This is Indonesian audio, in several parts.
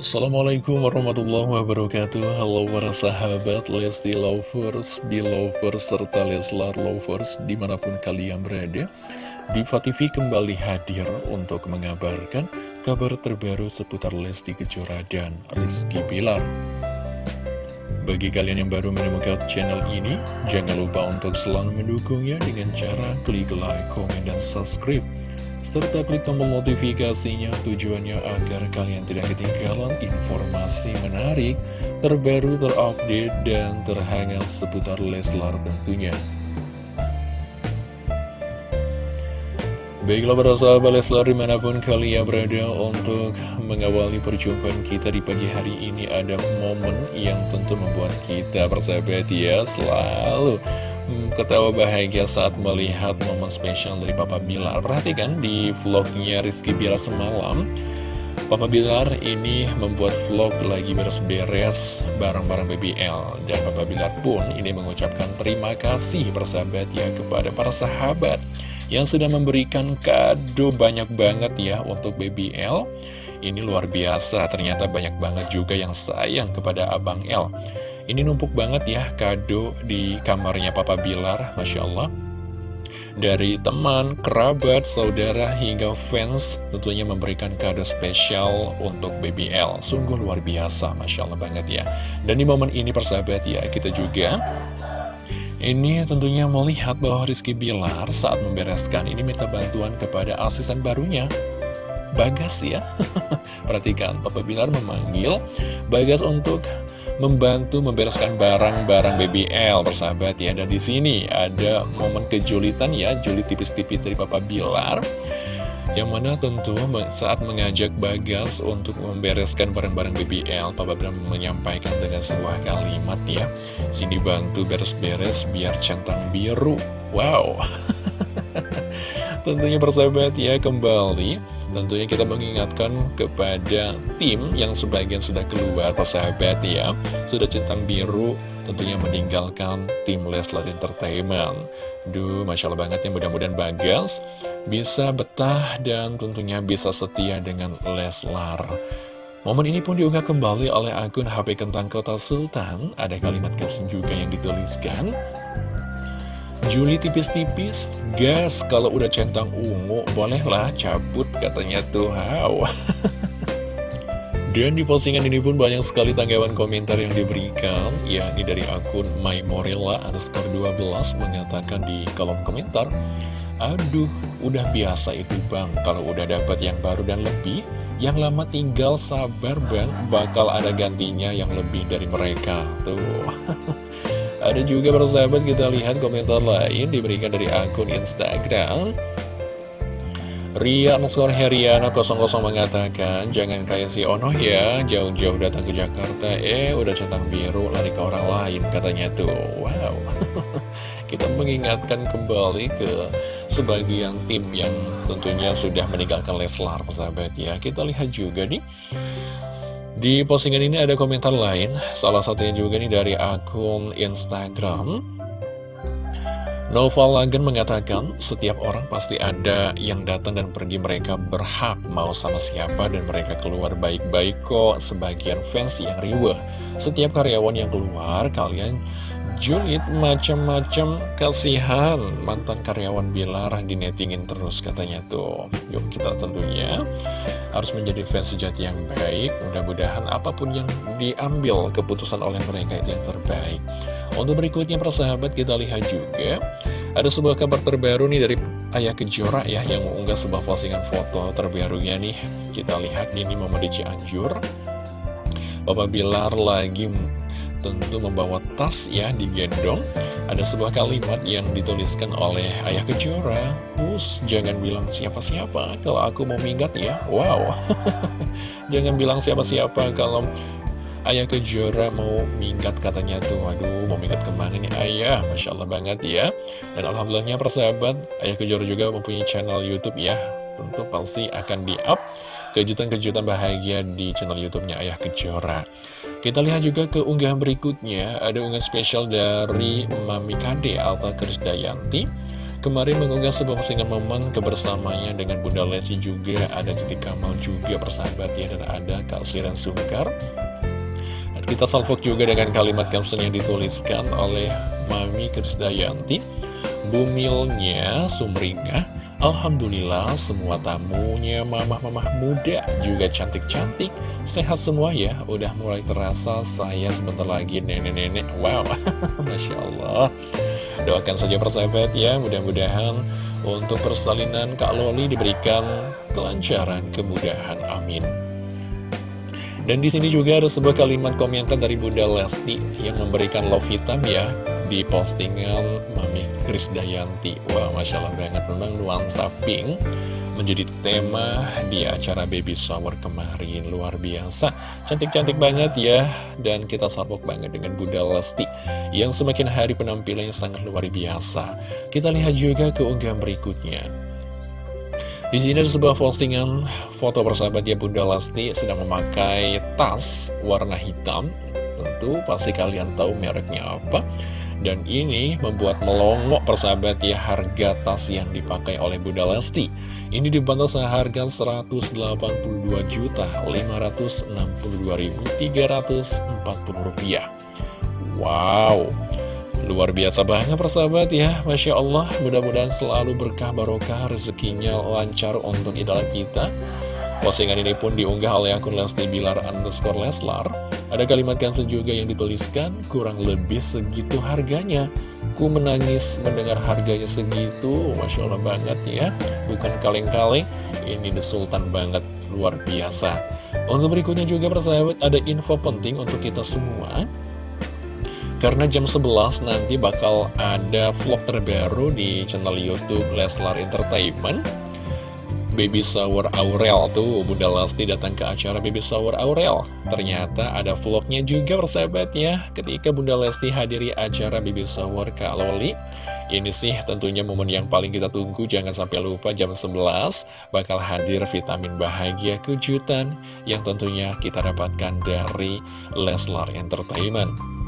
Assalamualaikum warahmatullahi wabarakatuh. Halo para sahabat Lesti Lovers, Belovers, serta Leslar Lovers di mana pun kalian berada Diva TV kembali hadir untuk mengabarkan kabar terbaru seputar Lesti Kejora dan Rizky Bilar. Bagi kalian yang baru menemukan channel ini, jangan lupa untuk selalu mendukungnya dengan cara klik like, komen, dan subscribe serta klik tombol notifikasinya tujuannya agar kalian tidak ketinggalan informasi menarik, terbaru, terupdate, dan terhangat seputar Leslar tentunya. Baiklah para sahabat Leslar di mana pun kalian berada untuk mengawali perjumpaan kita di pagi hari ini ada momen yang tentu membuat kita persahabat ya selalu Hmm, ketawa bahagia saat melihat momen spesial dari Papa Bilar. Perhatikan di vlognya Rizky Bilar semalam, Papa Bilar ini membuat vlog lagi beres-beres barang-barang BBL. Dan Papa Bilar pun ini mengucapkan terima kasih bersahabat ya kepada para sahabat yang sudah memberikan kado banyak banget ya untuk BBL. Ini luar biasa, ternyata banyak banget juga yang sayang kepada Abang L. Ini numpuk banget ya kado di kamarnya Papa Bilar, Masya Allah. Dari teman, kerabat, saudara, hingga fans tentunya memberikan kado spesial untuk BBL. Sungguh luar biasa, Masya Allah banget ya. Dan di momen ini persahabat ya, kita juga ini tentunya melihat bahwa Rizky Bilar saat membereskan ini minta bantuan kepada asisten barunya. Bagas ya Perhatikan Papa Bilar memanggil Bagas untuk membantu membereskan barang-barang BBL persahabat ya. Dan di sini ada momen kejulitan ya, julit tipis-tipis dari Papa Bilar. Yang mana tentu saat mengajak Bagas untuk membereskan barang-barang BBL, Papa Bilar menyampaikan dengan sebuah kalimat ya. Sini bantu beres-beres biar centang biru. Wow. Tentunya persahabat ya kembali Tentunya kita mengingatkan kepada tim yang sebagian sudah keluar persahabat ya Sudah centang biru tentunya meninggalkan tim Leslar Entertainment. Duh Masya Allah banget ya mudah-mudahan Bagas bisa betah dan tentunya bisa setia dengan Leslar. Momen ini pun diunggah kembali oleh akun HP Kentang Kota Sultan. Ada kalimat caption juga yang dituliskan. Juli tipis-tipis, gas kalau udah centang ungu, bolehlah cabut katanya tuh, wow. Dan di postingan ini pun banyak sekali tanggapan komentar yang diberikan, yakni dari akun Maymorilla underscore 12 mengatakan di kolom komentar, Aduh, udah biasa itu bang, kalau udah dapat yang baru dan lebih, yang lama tinggal sabar bang, bakal ada gantinya yang lebih dari mereka. Tuh. Ada juga persahabat kita lihat komentar lain diberikan dari akun Instagram Ria Nuskor Heriana 00 mengatakan Jangan kayak si Ono ya Jauh-jauh datang ke Jakarta. Eh udah centang biru lari ke orang lain Katanya tuh. Wow. Kita mengingatkan kembali ke Sebagian tim yang tentunya sudah meninggalkan Leslar persahabat ya. Kita lihat juga nih di postingan ini ada komentar lain, salah satunya juga nih dari akun Instagram. Noval Lagen mengatakan, setiap orang pasti ada yang datang dan pergi. Mereka berhak mau sama siapa dan mereka keluar baik-baik kok. Sebagian fans yang riweh. Setiap karyawan yang keluar, kalian julid macam-macam kasihan. Mantan karyawan Bilar dinetingin terus katanya tuh. Yuk kita tentunya harus menjadi fans sejati yang baik. Mudah-mudahan apa pun yang diambil keputusan oleh mereka itu yang terbaik untuk berikutnya persahabat kita lihat juga ada sebuah kabar terbaru nih dari Ayah Kejora ya yang mengunggah sebuah postingan foto terbarunya nih. Kita lihat ini momen di Cianjur. Bapak Bilar lagi tentu membawa tas ya digendong Ada sebuah kalimat yang dituliskan oleh Ayah Kejora. Us, jangan bilang siapa-siapa kalau aku mau minggat ya. Wow. Jangan bilang siapa-siapa kalau Ayah Kejora mau minggat katanya tuh. Waduh mau minggat ke mana nih ayah? Masya Allah banget ya. Dan Alhamdulillahnya persahabat Ayah Kejora juga mempunyai channel Youtube ya. Tentu pasti akan di up kejutan-kejutan bahagia di channel YouTube-nya Ayah Kejora. Kita lihat juga ke unggahan berikutnya, ada unggahan spesial dari Mami Kade Alta Krisdayanti. kemarin mengunggah sebuah postingan momen kebersamanya dengan Bunda Lesti juga. Ada titik kamal juga persahabat ya. Dan ada Kak Siren Sungkar kita salvok juga dengan kalimat caption yang dituliskan oleh Mami Krisdayanti. Bumilnya sumringah Alhamdulillah semua tamunya mamah-mamah muda juga cantik-cantik. Sehat semua ya Udah mulai terasa saya sebentar lagi nenek-nenek. Wow Masya Allah. Doakan saja persahabat ya Mudah-mudahan untuk persalinan Kak Loli diberikan kelancaran, kemudahan Amin dan di sini juga ada sebuah kalimat komentar dari Bunda Lesti yang memberikan love hitam ya di postingan Mami Krisdayanti. Wah, Masya Allah banget. Memang nuansa pink menjadi tema di acara baby shower kemarin. Luar biasa. Cantik-cantik banget ya. Dan kita sabuk banget dengan Bunda Lesti yang semakin hari penampilannya sangat luar biasa. Kita lihat juga keunggahan berikutnya di sini ada sebuah postingan foto persahabat ya Bunda Lesti sedang memakai tas warna hitam. Tentu pasti kalian tahu mereknya apa. Dan ini membuat melongok persahabat ya harga tas yang dipakai oleh Bunda Lesti. Ini dibantu seharga 182 juta 562.340 rupiah. Wow, Luar biasa banget persahabat ya. Masya Allah mudah-mudahan selalu berkah barokah rezekinya lancar untuk idola kita. Postingan ini pun diunggah oleh akun Lesti Bilar underscore Leslar. Ada kalimat kansen juga yang dituliskan Kurang lebih segitu harganya. Ku menangis mendengar harganya segitu. Masya Allah banget ya. Bukan kaleng-kaleng Ini the sultan banget luar biasa. Untuk berikutnya juga persahabat ada info penting untuk kita semua karena jam 11 nanti bakal ada vlog terbaru di channel Youtube Leslar Entertainment. Baby Shower Aurel tuh Bunda Lesti datang ke acara Baby Shower Aurel. Ternyata ada vlognya juga persahabat ya Ketika Bunda Lesti hadiri acara Baby Shower Kak Loli Ini sih tentunya momen yang paling kita tunggu. Jangan sampai lupa jam 11 Bakal hadir vitamin bahagia kejutan Yang tentunya kita dapatkan dari Leslar Entertainment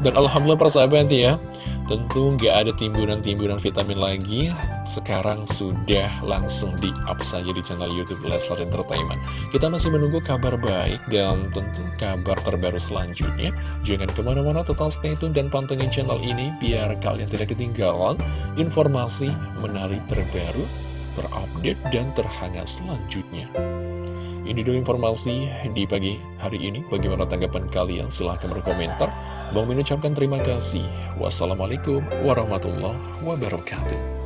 dan Alhamdulillah persahabat ya Tentu nggak ada timbunan-timbunan vitamin lagi. Sekarang sudah langsung di-up saja di channel Youtube Leslar Entertainment. Kita masih menunggu kabar baik dan tentu kabar terbaru selanjutnya. Jangan ke mana-mana total stay tune dan pantengin channel ini Biar kalian tidak ketinggalan informasi menarik terbaru, terupdate, dan terhangat selanjutnya ini dulu informasi di pagi hari ini. Bagaimana tanggapan kalian? Silahkan berkomentar. Bang mengucapkan terima kasih. Wassalamualaikum warahmatullahi wabarakatuh.